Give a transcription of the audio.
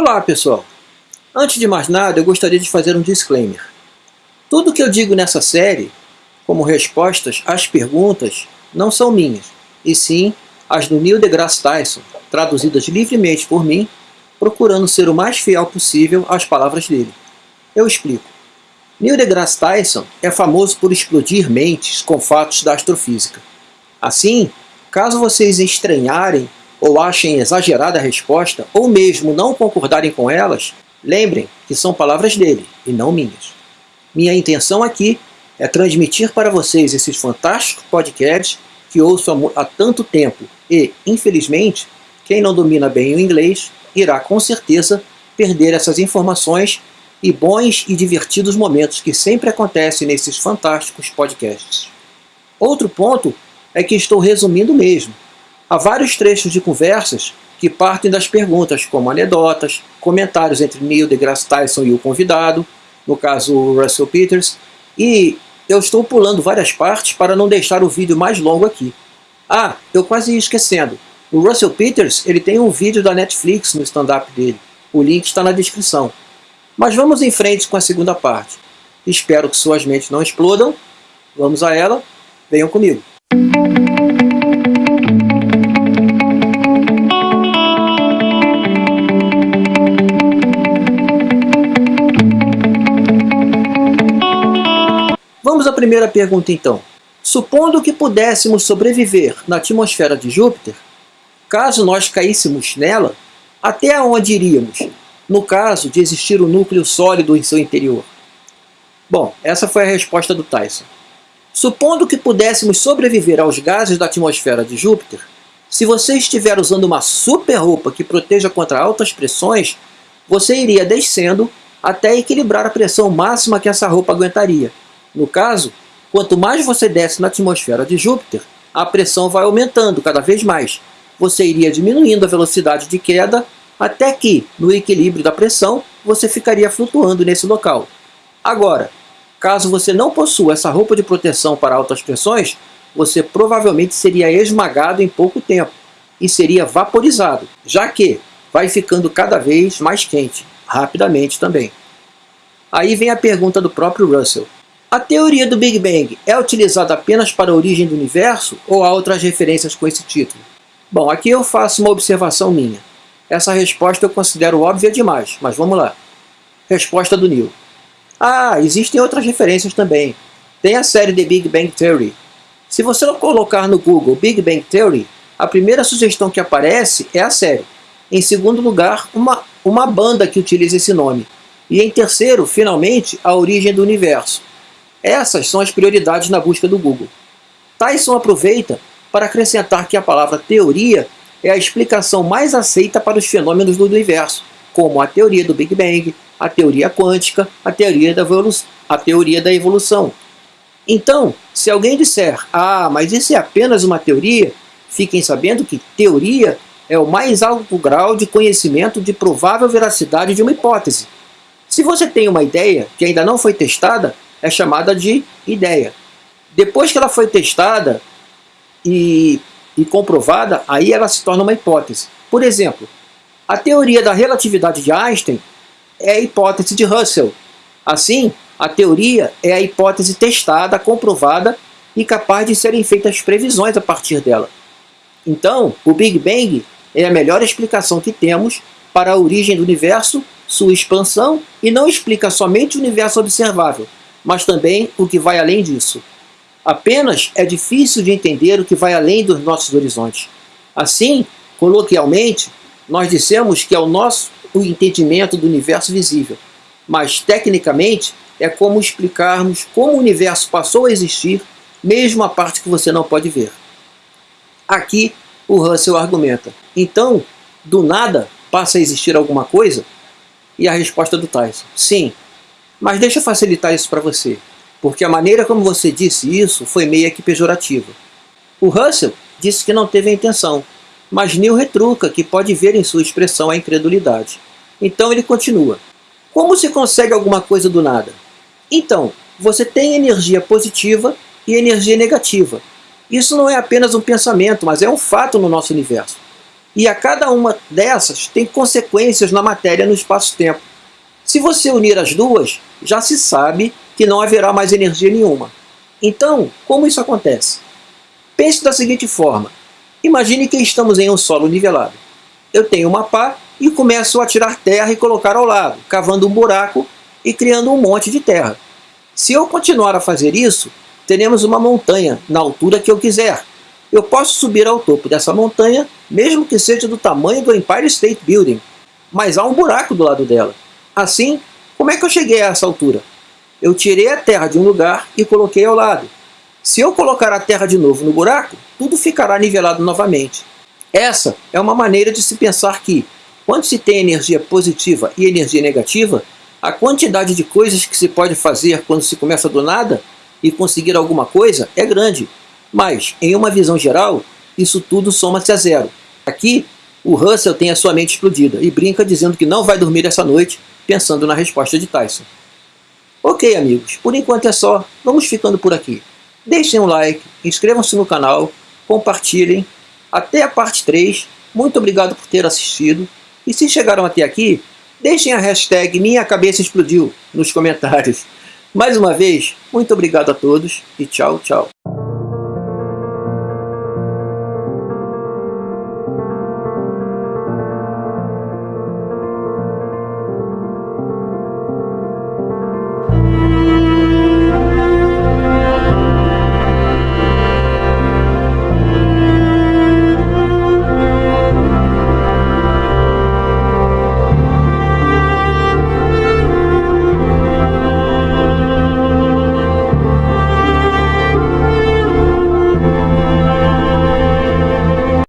Olá pessoal! Antes de mais nada, eu gostaria de fazer um disclaimer. Tudo que eu digo nessa série, como respostas às perguntas, não são minhas, e sim as do Neil deGrasse Tyson, traduzidas livremente por mim, procurando ser o mais fiel possível às palavras dele. Eu explico. Neil deGrasse Tyson é famoso por explodir mentes com fatos da astrofísica. Assim, caso vocês estranharem ou achem exagerada a resposta, ou mesmo não concordarem com elas, lembrem que são palavras dele e não minhas. Minha intenção aqui é transmitir para vocês esses fantásticos podcasts que ouço há tanto tempo e, infelizmente, quem não domina bem o inglês irá com certeza perder essas informações e bons e divertidos momentos que sempre acontecem nesses fantásticos podcasts. Outro ponto é que estou resumindo mesmo, Há vários trechos de conversas que partem das perguntas, como anedotas, comentários entre Neil deGrasse Tyson e o convidado, no caso Russell Peters, e eu estou pulando várias partes para não deixar o vídeo mais longo aqui. Ah, eu quase ia esquecendo. O Russell Peters ele tem um vídeo da Netflix no stand-up dele. O link está na descrição. Mas vamos em frente com a segunda parte. Espero que suas mentes não explodam. Vamos a ela. Venham comigo. Primeira pergunta então. Supondo que pudéssemos sobreviver na atmosfera de Júpiter, caso nós caíssemos nela, até onde iríamos, no caso de existir um núcleo sólido em seu interior? Bom, essa foi a resposta do Tyson. Supondo que pudéssemos sobreviver aos gases da atmosfera de Júpiter, se você estiver usando uma super roupa que proteja contra altas pressões, você iria descendo até equilibrar a pressão máxima que essa roupa aguentaria. No caso, quanto mais você desce na atmosfera de Júpiter, a pressão vai aumentando cada vez mais. Você iria diminuindo a velocidade de queda até que, no equilíbrio da pressão, você ficaria flutuando nesse local. Agora, caso você não possua essa roupa de proteção para altas pressões, você provavelmente seria esmagado em pouco tempo e seria vaporizado, já que vai ficando cada vez mais quente, rapidamente também. Aí vem a pergunta do próprio Russell. A teoria do Big Bang é utilizada apenas para a origem do universo ou há outras referências com esse título? Bom, aqui eu faço uma observação minha. Essa resposta eu considero óbvia demais, mas vamos lá. Resposta do Neil. Ah, existem outras referências também. Tem a série The Big Bang Theory. Se você colocar no Google Big Bang Theory, a primeira sugestão que aparece é a série. Em segundo lugar, uma, uma banda que utiliza esse nome. E em terceiro, finalmente, a origem do universo. Essas são as prioridades na busca do Google. Tyson aproveita para acrescentar que a palavra teoria é a explicação mais aceita para os fenômenos do universo, como a teoria do Big Bang, a teoria quântica, a teoria da, a teoria da evolução. Então, se alguém disser, ah, mas isso é apenas uma teoria, fiquem sabendo que teoria é o mais alto grau de conhecimento de provável veracidade de uma hipótese. Se você tem uma ideia que ainda não foi testada, é chamada de ideia. Depois que ela foi testada e, e comprovada, aí ela se torna uma hipótese. Por exemplo, a teoria da relatividade de Einstein é a hipótese de Russell. Assim, a teoria é a hipótese testada, comprovada e capaz de serem feitas previsões a partir dela. Então, o Big Bang é a melhor explicação que temos para a origem do universo, sua expansão, e não explica somente o universo observável, mas também o que vai além disso. Apenas é difícil de entender o que vai além dos nossos horizontes. Assim, coloquialmente, nós dissemos que é o nosso o entendimento do universo visível, mas tecnicamente é como explicarmos como o universo passou a existir, mesmo a parte que você não pode ver. Aqui o Russell argumenta. Então, do nada passa a existir alguma coisa? E a resposta do Tyson, sim, mas deixa eu facilitar isso para você, porque a maneira como você disse isso foi meio que pejorativa. O Russell disse que não teve a intenção, mas Neil retruca que pode ver em sua expressão a incredulidade. Então ele continua. Como se consegue alguma coisa do nada? Então, você tem energia positiva e energia negativa. Isso não é apenas um pensamento, mas é um fato no nosso universo. E a cada uma dessas tem consequências na matéria no espaço-tempo. Se você unir as duas, já se sabe que não haverá mais energia nenhuma. Então, como isso acontece? Pense da seguinte forma. Imagine que estamos em um solo nivelado. Eu tenho uma pá e começo a tirar terra e colocar ao lado, cavando um buraco e criando um monte de terra. Se eu continuar a fazer isso, teremos uma montanha na altura que eu quiser. Eu posso subir ao topo dessa montanha, mesmo que seja do tamanho do Empire State Building, mas há um buraco do lado dela. Assim, como é que eu cheguei a essa altura? Eu tirei a terra de um lugar e coloquei ao lado. Se eu colocar a terra de novo no buraco, tudo ficará nivelado novamente. Essa é uma maneira de se pensar que, quando se tem energia positiva e energia negativa, a quantidade de coisas que se pode fazer quando se começa do nada e conseguir alguma coisa é grande. Mas, em uma visão geral, isso tudo soma-se a zero. Aqui, o Russell tem a sua mente explodida e brinca dizendo que não vai dormir essa noite pensando na resposta de Tyson. Ok, amigos, por enquanto é só. Vamos ficando por aqui. Deixem um like, inscrevam-se no canal, compartilhem. Até a parte 3. Muito obrigado por ter assistido. E se chegaram até aqui, deixem a hashtag Minha Cabeça Explodiu nos comentários. Mais uma vez, muito obrigado a todos e tchau, tchau.